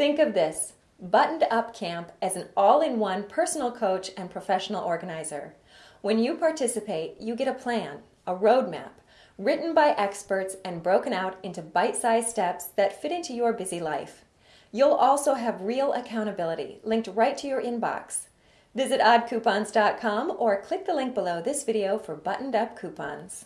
Think of this Buttoned Up Camp as an all in one personal coach and professional organizer. When you participate, you get a plan, a roadmap, written by experts and broken out into bite sized steps that fit into your busy life. You'll also have real accountability linked right to your inbox. Visit oddcoupons.com or click the link below this video for buttoned up coupons.